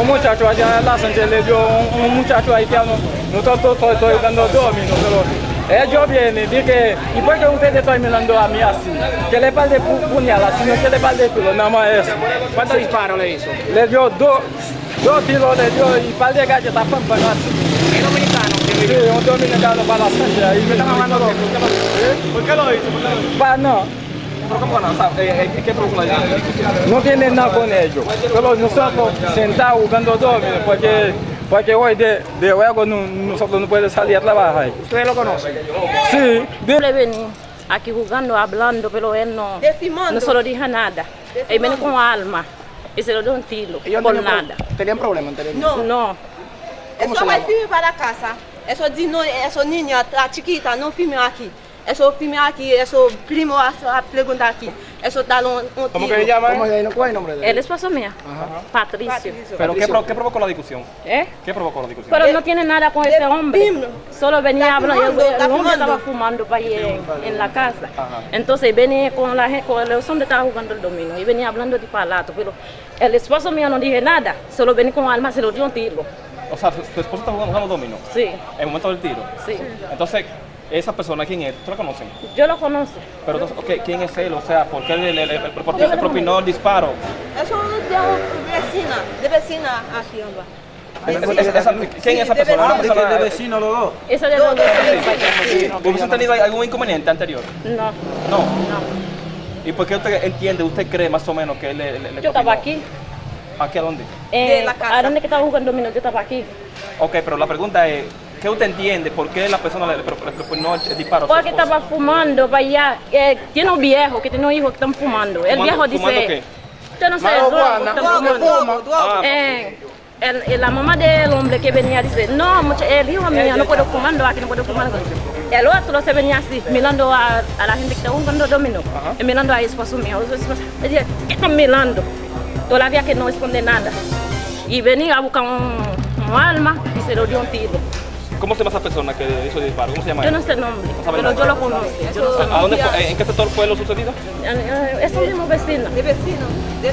un muchacho allá en la Sánchez le dio un, un muchacho haitiano, nosotros estoy, estoy dando domino, pero ellos vienen y dicen, ¿y por qué ustedes están mirando a mí así? Que le par de pu puñalas, sino que le par de tiro, nada más eso. ¿Cuántos disparos le hizo? Le dio dos, dos tiros, le dio y par de galletas pampas así. ¿Es dominicano? Sí, un dominicano para la Sánchez. ahí. ¿Están hablando de ¿Por qué lo hizo? Pa, no, ¿Pero cómo no? Eh, eh, ¿Qué provocó la no tiene nada con ellos. Pero nosotros sentados jugando domino, porque, porque hoy de, de juego no- nosotros no podemos salir a trabajar. ¿Ustedes lo conocen? Sí, Yo le vení aquí jugando, hablando, pero él no, Defimando. no se lo dijo nada. Él vino con alma y se lo dio un tiro por nada. ¿Tenían problemas anteriormente? No, No, ¿Cómo eso llama? filme para casa. Eso de no, eso niña, a chiquita, não filme aqui. Eso filme aqui, eso primo a, a perguntar aqui. Eso um, um ¿Cómo tiro. que se llama? ¿Cómo se ¿Cuál es el nombre de el esposo mío, Patricio. Patricio. ¿Pero qué, pro- qué provocó la discusión? ¿Eh? ¿Qué provocó la discusión? Pero no tiene nada con ese hombre. Solo venía hablando. El, fumando, el hombre fumando. estaba fumando para ir en, en la casa. Ajá. Entonces venía con la gente, con los hombres estaban jugando el dominó y venía hablando de palato. Pero el esposo mío no dije nada. Solo venía con alma, se lo dio un tiro. O sea, su esposo está jugando, jugando dominó Sí, en el momento del tiro. sí. Entonces, esa persona, ¿quién es? ¿Tú la conoces? Yo lo conozco. Pero entonces, ¿quién es él? O sea, ¿por qué le, le- le- le propinó- le propinó el disparo? Eso de vecina, de vecina. Es- es- esa- ¿Quién es esa de persona? Una vecino. los dos. Eso de los dos. ¿Hubiesen tenido algún inconveniente anterior? No, No. no. ¿Y por qué usted entiende, usted cree más o menos que él le, le- le Yo estaba aquí. ¿Aquí a dónde? Eh, De la casa. ¿A dónde que estaba jugando dominó? Yo estaba aquí. Ok, pero la pregunta es, ¿qué usted entiende? ¿Por qué la persona le, le pro- le propinó el, el disparo? Porque estaba fumando para allá. Eh, tiene un viejo que tiene un hijo que están fumando. El ¿Fumando- viejo fumando dice. qué? Yo no sé, fumando. Ah, Eh, el- el- la mamá del hombre que venía dice, no, mucha- el hijo mío no puedo fumando aquí, no puedo fumando. El otro se venía así, mirando a, a la gente que está jugando dominó, y mirando a esposo mío. Me dice, ¿qué están mirando? Todavía que no esconde nada. Y venía a buscar un, un alma y se lo dio un tiro. ¿Cómo se llama esa persona que hizo el disparo? ¿Cómo se llama? Yo no sé el nombre, sabe pero yo lo conozco. Yo no ¿A dónde fue- ¿En qué sector fue lo sucedido? Eh, Es un mismo vecino. De vecino, de